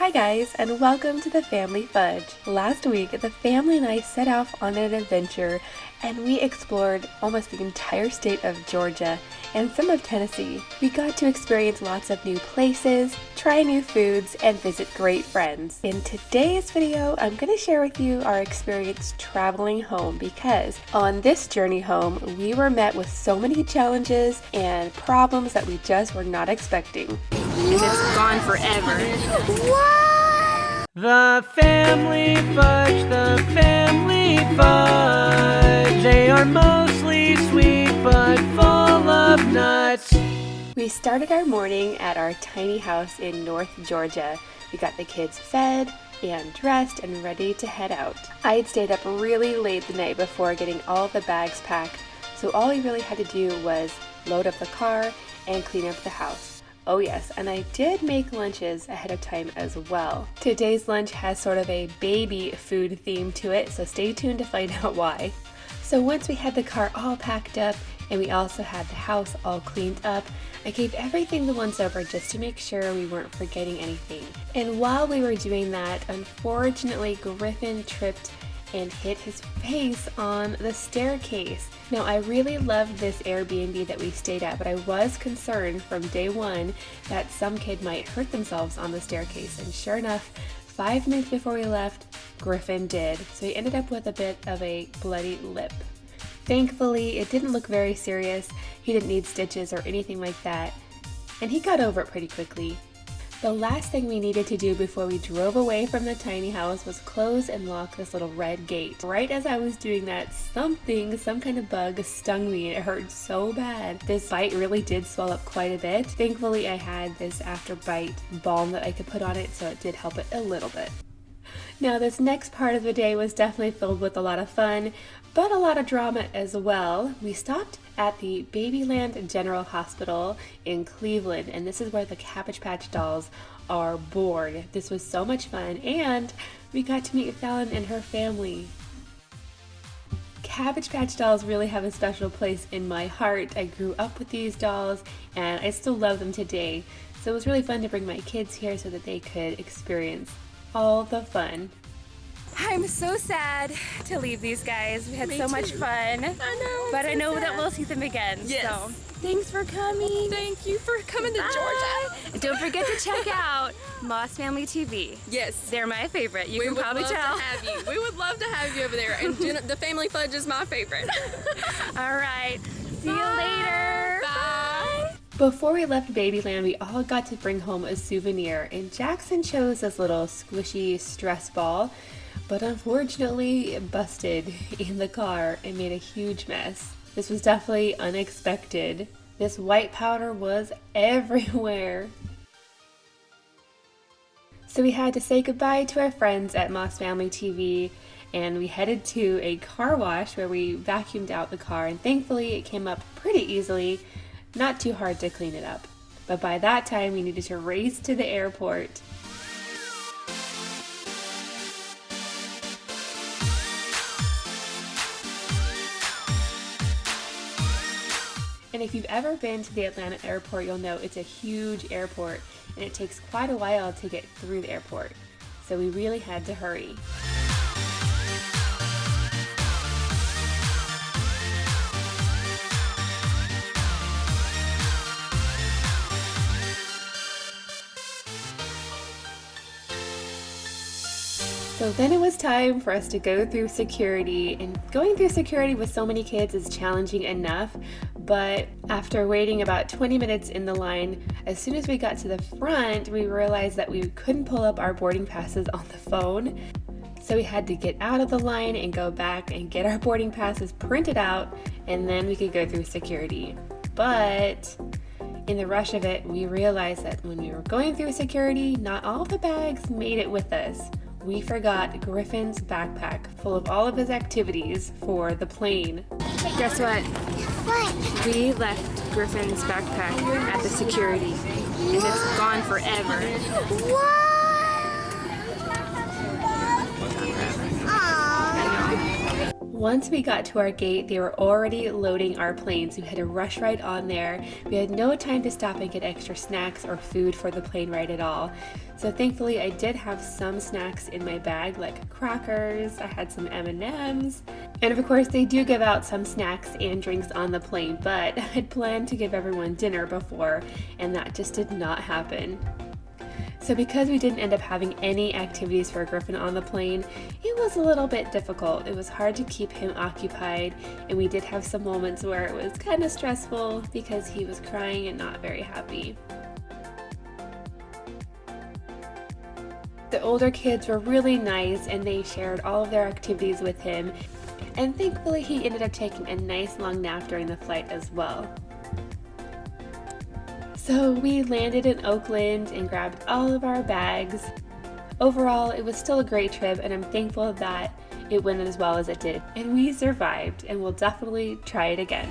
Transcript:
Hi guys, and welcome to the Family Fudge. Last week, the family and I set off on an adventure and we explored almost the entire state of Georgia and some of Tennessee. We got to experience lots of new places, try new foods, and visit great friends. In today's video, I'm going to share with you our experience traveling home because on this journey home, we were met with so many challenges and problems that we just were not expecting. And it's gone forever. The family fudge, the family fudge. They are mostly We started our morning at our tiny house in North Georgia. We got the kids fed and dressed and ready to head out. I had stayed up really late the night before getting all the bags packed, so all we really had to do was load up the car and clean up the house. Oh yes, and I did make lunches ahead of time as well. Today's lunch has sort of a baby food theme to it, so stay tuned to find out why. So once we had the car all packed up and we also had the house all cleaned up, I gave everything the once over just to make sure we weren't forgetting anything. And while we were doing that, unfortunately Griffin tripped and hit his face on the staircase. Now, I really loved this Airbnb that we stayed at, but I was concerned from day one that some kid might hurt themselves on the staircase. And sure enough, five minutes before we left, Griffin did. So he ended up with a bit of a bloody lip. Thankfully, it didn't look very serious. He didn't need stitches or anything like that. And he got over it pretty quickly. The last thing we needed to do before we drove away from the tiny house was close and lock this little red gate. Right as I was doing that, something, some kind of bug stung me and it hurt so bad. This bite really did swell up quite a bit. Thankfully I had this after bite balm that I could put on it so it did help it a little bit. Now this next part of the day was definitely filled with a lot of fun, but a lot of drama as well. We stopped at the Babyland General Hospital in Cleveland, and this is where the Cabbage Patch dolls are born. This was so much fun, and we got to meet Fallon and her family. Cabbage Patch dolls really have a special place in my heart. I grew up with these dolls, and I still love them today. So it was really fun to bring my kids here so that they could experience all the fun. I'm so sad to leave these guys. We had Me so too. much fun. I know. But I so know that we'll see them again. Yes. So thanks for coming. Thank you for coming to Georgia. Don't forget to check out Moss Family TV. Yes. They're my favorite. You we can would probably love tell. to have you. We would love to have you over there. And the family fudge is my favorite. All right. See you later. Bye. Before we left Babyland, we all got to bring home a souvenir, and Jackson chose this little squishy stress ball, but unfortunately it busted in the car and made a huge mess. This was definitely unexpected. This white powder was everywhere. So we had to say goodbye to our friends at Moss Family TV and we headed to a car wash where we vacuumed out the car and thankfully it came up pretty easily, not too hard to clean it up. But by that time we needed to race to the airport. And if you've ever been to the Atlanta airport, you'll know it's a huge airport and it takes quite a while to get through the airport. So we really had to hurry. So then it was time for us to go through security, and going through security with so many kids is challenging enough. But after waiting about 20 minutes in the line, as soon as we got to the front, we realized that we couldn't pull up our boarding passes on the phone. So we had to get out of the line and go back and get our boarding passes printed out, and then we could go through security. But in the rush of it, we realized that when we were going through security, not all the bags made it with us. We forgot Griffin's backpack full of all of his activities for the plane. Guess what? We left Griffin's backpack at the security, and it's gone forever. I Once we got to our gate, they were already loading our planes. we had to rush right on there. We had no time to stop and get extra snacks or food for the plane ride at all. So thankfully, I did have some snacks in my bag, like crackers. I had some M&Ms, and of course, they do give out some snacks and drinks on the plane. But I had planned to give everyone dinner before, and that just did not happen. So because we didn't end up having any activities for Griffin on the plane, it was a little bit difficult. It was hard to keep him occupied and we did have some moments where it was kind of stressful because he was crying and not very happy. The older kids were really nice and they shared all of their activities with him and thankfully he ended up taking a nice long nap during the flight as well. So we landed in Oakland and grabbed all of our bags. Overall, it was still a great trip and I'm thankful that it went as well as it did. And we survived and we'll definitely try it again.